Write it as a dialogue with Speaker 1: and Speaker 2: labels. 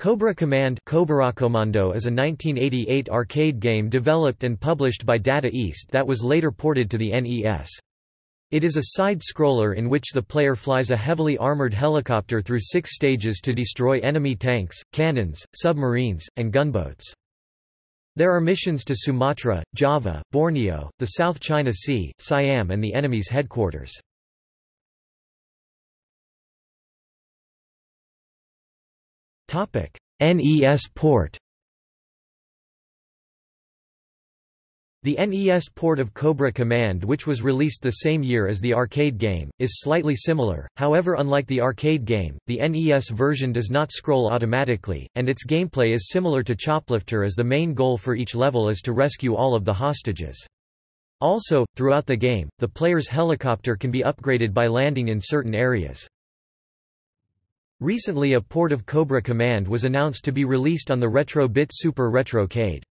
Speaker 1: Cobra Command is a 1988 arcade game developed and published by Data East that was later ported to the NES. It is a side-scroller in which the player flies a heavily armored helicopter through six stages to destroy enemy tanks, cannons, submarines, and gunboats. There are missions to Sumatra, Java, Borneo, the South China Sea, Siam and the enemy's headquarters. NES port The NES port of Cobra Command which was released the same year as the arcade game, is slightly similar, however unlike the arcade game, the NES version does not scroll automatically, and its gameplay is similar to Choplifter as the main goal for each level is to rescue all of the hostages. Also, throughout the game, the player's helicopter can be upgraded by landing in certain areas. Recently a port of Cobra Command was announced to be released on the Retro Bit Super Retrocade.